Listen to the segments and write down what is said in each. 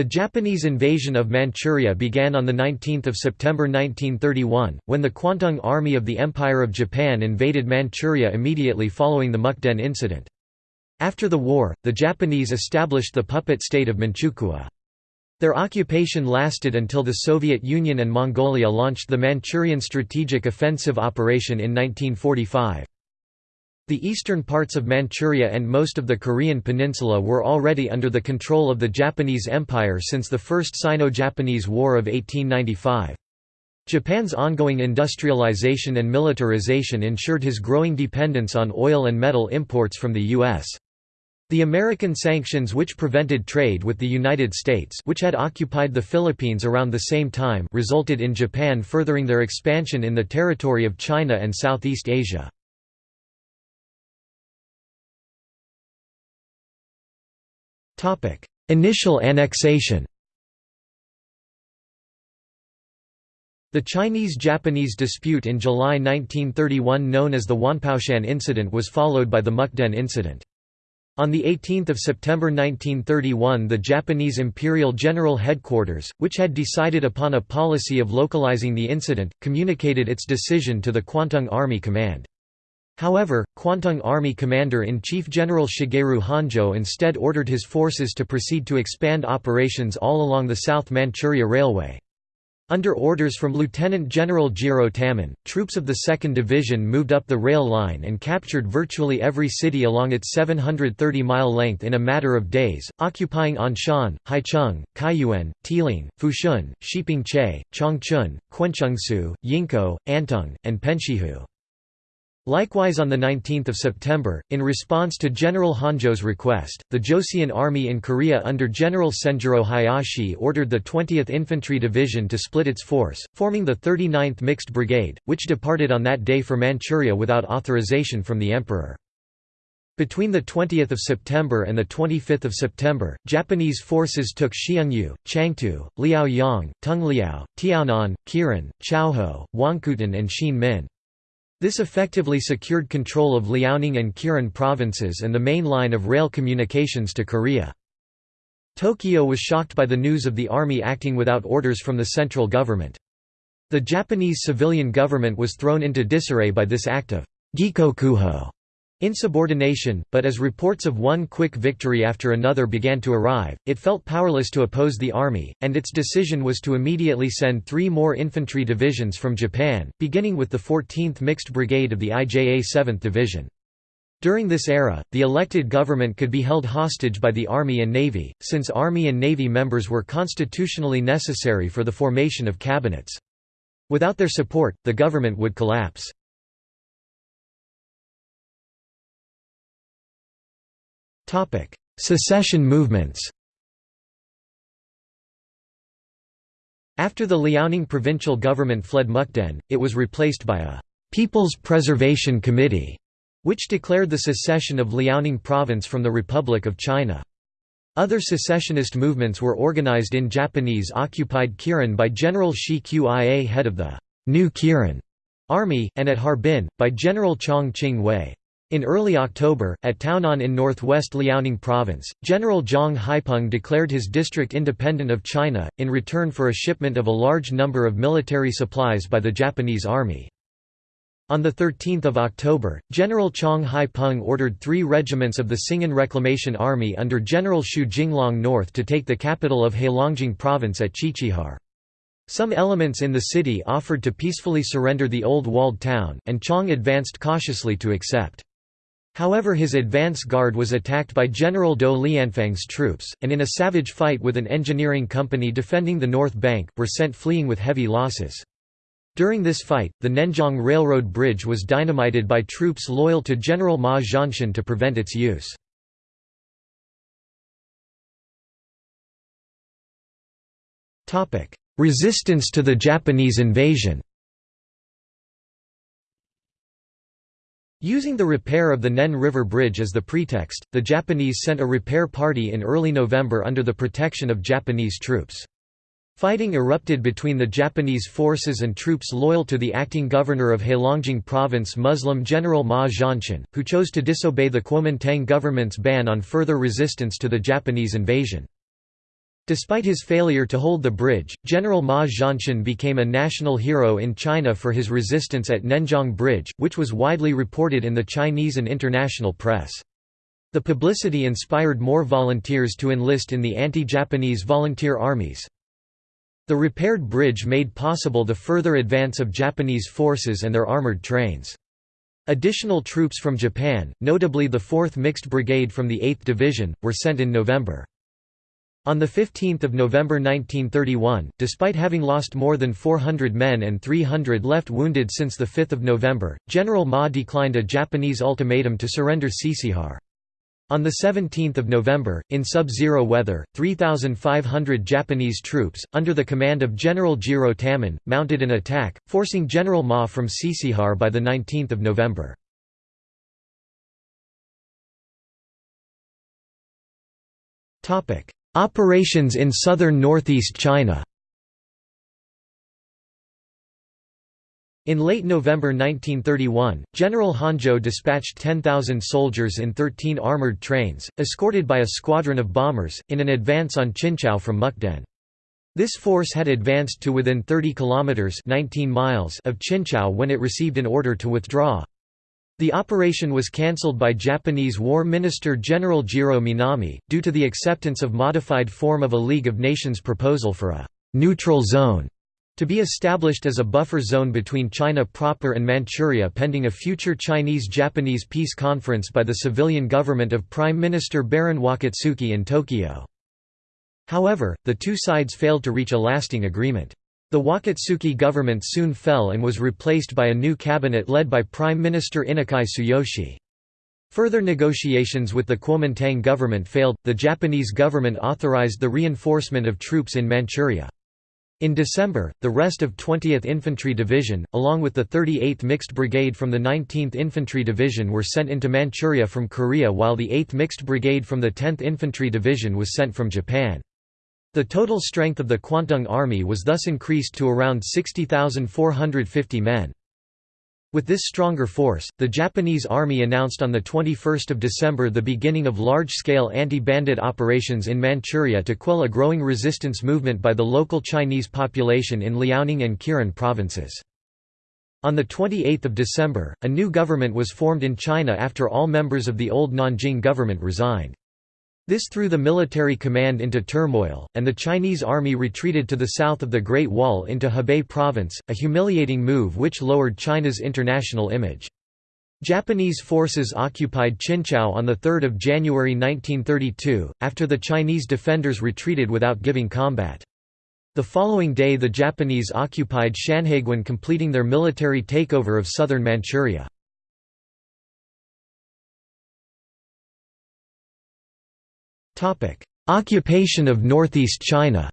The Japanese invasion of Manchuria began on 19 September 1931, when the Kwantung Army of the Empire of Japan invaded Manchuria immediately following the Mukden incident. After the war, the Japanese established the puppet state of Manchukuo. Their occupation lasted until the Soviet Union and Mongolia launched the Manchurian Strategic Offensive Operation in 1945. The eastern parts of Manchuria and most of the Korean peninsula were already under the control of the Japanese Empire since the First Sino-Japanese War of 1895. Japan's ongoing industrialization and militarization ensured his growing dependence on oil and metal imports from the U.S. The American sanctions which prevented trade with the United States which had occupied the Philippines around the same time resulted in Japan furthering their expansion in the territory of China and Southeast Asia. Initial annexation The Chinese–Japanese dispute in July 1931 known as the Wanpaoshan Incident was followed by the Mukden Incident. On 18 September 1931 the Japanese Imperial General Headquarters, which had decided upon a policy of localizing the incident, communicated its decision to the Kwantung Army Command. However, Kwantung Army Commander-in-Chief General Shigeru Honjo instead ordered his forces to proceed to expand operations all along the South Manchuria Railway. Under orders from Lieutenant General Jiro Tamon, troops of the 2nd Division moved up the rail line and captured virtually every city along its 730-mile length in a matter of days, occupying Anshan, Haicheng, Kaiyuan, Tiling, Fushun, Shipingche, Changchun, Quanchengsu, Yingkou, Antung, and Penshihu. Likewise on 19 September, in response to General Honjo's request, the Joseon Army in Korea under General Senjuro Hayashi ordered the 20th Infantry Division to split its force, forming the 39th Mixed Brigade, which departed on that day for Manchuria without authorization from the Emperor. Between 20 September and 25 September, Japanese forces took Xiongnu, Changtu, Liaoyang, Tungliao, Tiaonan, Kirin, Chaoho, Wangkutun and Xianmin. This effectively secured control of Liaoning and Kirin provinces and the main line of rail communications to Korea. Tokyo was shocked by the news of the army acting without orders from the central government. The Japanese civilian government was thrown into disarray by this act of gekokujo Insubordination, but as reports of one quick victory after another began to arrive, it felt powerless to oppose the army, and its decision was to immediately send three more infantry divisions from Japan, beginning with the 14th Mixed Brigade of the IJA 7th Division. During this era, the elected government could be held hostage by the Army and Navy, since Army and Navy members were constitutionally necessary for the formation of cabinets. Without their support, the government would collapse. Secession movements After the Liaoning provincial government fled Mukden, it was replaced by a «People's Preservation Committee», which declared the secession of Liaoning province from the Republic of China. Other secessionist movements were organized in Japanese-occupied Kirin by General Xi Qia head of the «New Kirin» army, and at Harbin, by General Zhang Jinghui. In early October, at Taonan in northwest Liaoning province, General Zhang Haipeng declared his district independent of China, in return for a shipment of a large number of military supplies by the Japanese army. On 13 October, General Zhang Haipeng ordered three regiments of the Singan Reclamation Army under General Xu Jinglong north to take the capital of Heilongjiang province at Chichihar. Some elements in the city offered to peacefully surrender the old walled town, and Zhang advanced cautiously to accept. However his advance guard was attacked by General Dou Lianfang's troops, and in a savage fight with an engineering company defending the north bank, were sent fleeing with heavy losses. During this fight, the Nenjiang Railroad Bridge was dynamited by troops loyal to General Ma Zhanshan to prevent its use. Resistance to the Japanese invasion Using the repair of the Nen River Bridge as the pretext, the Japanese sent a repair party in early November under the protection of Japanese troops. Fighting erupted between the Japanese forces and troops loyal to the acting governor of Heilongjiang province Muslim General Ma Zhanshan, who chose to disobey the Kuomintang government's ban on further resistance to the Japanese invasion. Despite his failure to hold the bridge, General Ma Zhanshan became a national hero in China for his resistance at Nenjiang Bridge, which was widely reported in the Chinese and international press. The publicity inspired more volunteers to enlist in the anti-Japanese volunteer armies. The repaired bridge made possible the further advance of Japanese forces and their armored trains. Additional troops from Japan, notably the 4th Mixed Brigade from the 8th Division, were sent in November. On 15 November 1931, despite having lost more than 400 men and 300 left wounded since 5 November, General Ma declined a Japanese ultimatum to surrender Sisihar. On 17 November, in sub-zero weather, 3,500 Japanese troops, under the command of General Jiro Tamon, mounted an attack, forcing General Ma from Sisihar by 19 November. Operations in southern northeast China In late November 1931, General Honjo dispatched 10,000 soldiers in 13 armored trains, escorted by a squadron of bombers, in an advance on Qinchao from Mukden. This force had advanced to within 30 kilometers 19 miles of Qinchao when it received an order to withdraw. The operation was cancelled by Japanese War Minister General Jiro Minami, due to the acceptance of modified form of a League of Nations proposal for a «neutral zone» to be established as a buffer zone between China proper and Manchuria pending a future Chinese-Japanese peace conference by the civilian government of Prime Minister Baron Wakatsuki in Tokyo. However, the two sides failed to reach a lasting agreement. The Wakatsuki government soon fell and was replaced by a new cabinet led by Prime Minister Inukai Tsuyoshi. Further negotiations with the Kuomintang government failed, the Japanese government authorized the reinforcement of troops in Manchuria. In December, the rest of 20th Infantry Division, along with the 38th Mixed Brigade from the 19th Infantry Division were sent into Manchuria from Korea while the 8th Mixed Brigade from the 10th Infantry Division was sent from Japan. The total strength of the Kwantung Army was thus increased to around 60,450 men. With this stronger force, the Japanese Army announced on 21 December the beginning of large-scale anti-bandit operations in Manchuria to quell a growing resistance movement by the local Chinese population in Liaoning and Kirin provinces. On 28 December, a new government was formed in China after all members of the old Nanjing government resigned. This threw the military command into turmoil, and the Chinese army retreated to the south of the Great Wall into Hebei province, a humiliating move which lowered China's international image. Japanese forces occupied Qinchao on 3 January 1932, after the Chinese defenders retreated without giving combat. The following day the Japanese occupied Shanhaiguan completing their military takeover of southern Manchuria. Occupation of northeast China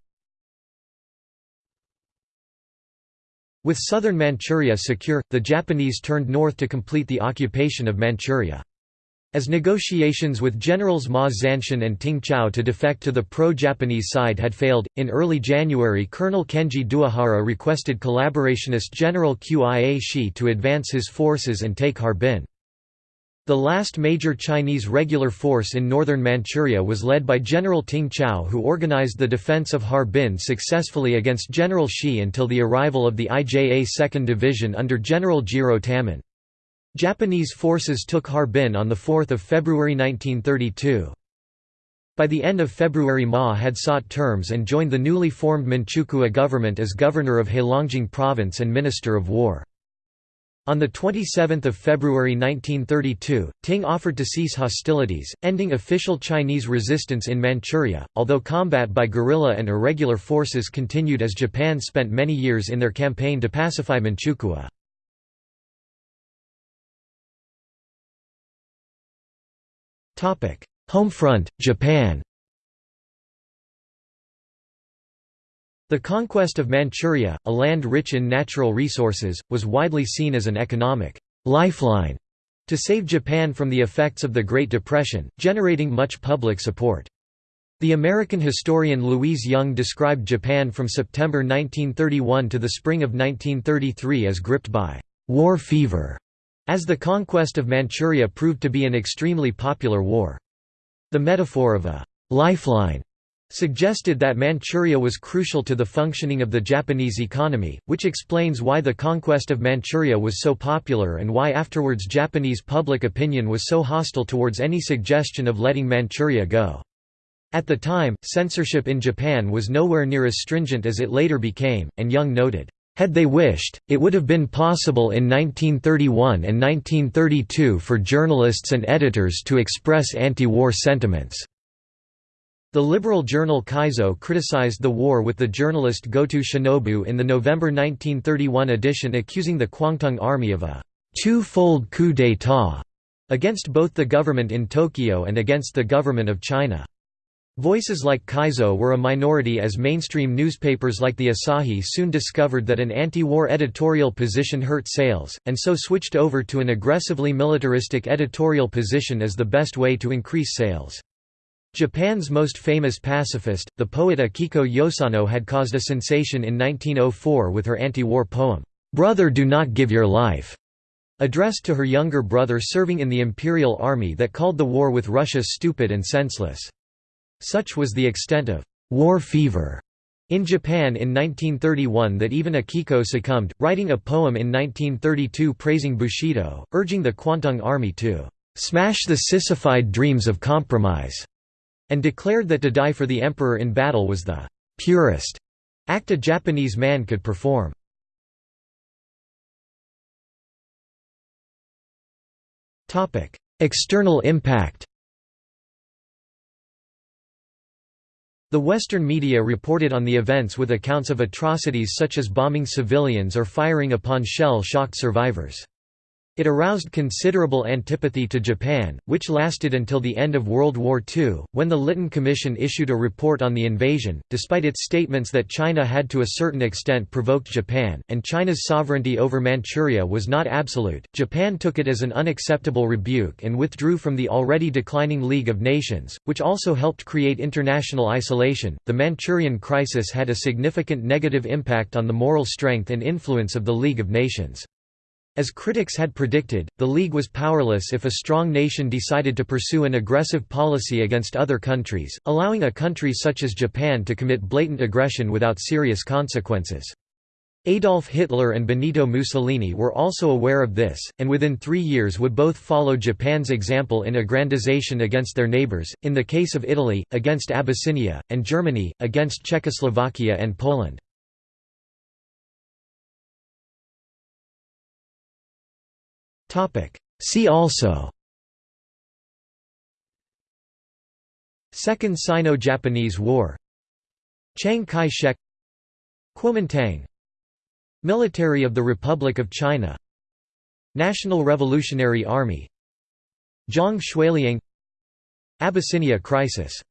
With southern Manchuria secure, the Japanese turned north to complete the occupation of Manchuria. As negotiations with generals Ma Zhanshan and Ting Chao to defect to the pro-Japanese side had failed, in early January Colonel Kenji Doihara requested collaborationist General Qia Shi to advance his forces and take Harbin. The last major Chinese regular force in northern Manchuria was led by General Ting Chao who organized the defense of Harbin successfully against General Shi until the arrival of the IJA 2nd Division under General Jiro Tamon. Japanese forces took Harbin on 4 February 1932. By the end of February Ma had sought terms and joined the newly formed Manchukuo government as governor of Heilongjiang Province and Minister of War. On 27 February 1932, Ting offered to cease hostilities, ending official Chinese resistance in Manchuria, although combat by guerrilla and irregular forces continued as Japan spent many years in their campaign to pacify Manchukuo. Homefront, Japan The conquest of Manchuria, a land rich in natural resources, was widely seen as an economic lifeline to save Japan from the effects of the Great Depression, generating much public support. The American historian Louise Young described Japan from September 1931 to the spring of 1933 as gripped by «war fever», as the conquest of Manchuria proved to be an extremely popular war. The metaphor of a «lifeline» suggested that Manchuria was crucial to the functioning of the Japanese economy, which explains why the conquest of Manchuria was so popular and why afterwards Japanese public opinion was so hostile towards any suggestion of letting Manchuria go. At the time, censorship in Japan was nowhere near as stringent as it later became, and Young noted, had they wished, it would have been possible in 1931 and 1932 for journalists and editors to express anti-war sentiments. The liberal journal Kaizo criticized the war with the journalist Goto Shinobu in the November 1931 edition accusing the Kwantung Army of a two-fold coup d'état against both the government in Tokyo and against the government of China. Voices like Kaizo were a minority as mainstream newspapers like the Asahi soon discovered that an anti-war editorial position hurt sales, and so switched over to an aggressively militaristic editorial position as the best way to increase sales. Japan's most famous pacifist, the poet Akiko Yosano had caused a sensation in 1904 with her anti-war poem, "'Brother Do Not Give Your Life' addressed to her younger brother serving in the imperial army that called the war with Russia stupid and senseless. Such was the extent of «war fever» in Japan in 1931 that even Akiko succumbed, writing a poem in 1932 praising Bushido, urging the Kwantung army to «smash the sissified dreams of compromise» and declared that to die for the emperor in battle was the «purest» act a Japanese man could perform. External impact The Western media reported on the events with accounts of atrocities such as bombing civilians or firing upon shell-shocked survivors. It aroused considerable antipathy to Japan, which lasted until the end of World War II, when the Lytton Commission issued a report on the invasion. Despite its statements that China had to a certain extent provoked Japan, and China's sovereignty over Manchuria was not absolute, Japan took it as an unacceptable rebuke and withdrew from the already declining League of Nations, which also helped create international isolation. The Manchurian crisis had a significant negative impact on the moral strength and influence of the League of Nations. As critics had predicted, the League was powerless if a strong nation decided to pursue an aggressive policy against other countries, allowing a country such as Japan to commit blatant aggression without serious consequences. Adolf Hitler and Benito Mussolini were also aware of this, and within three years would both follow Japan's example in aggrandization against their neighbors, in the case of Italy, against Abyssinia, and Germany, against Czechoslovakia and Poland. See also. Second Sino-Japanese War. Chiang Kai-shek. Kuomintang. Military of the Republic of China. National Revolutionary Army. Zhang Xueliang. Abyssinia Crisis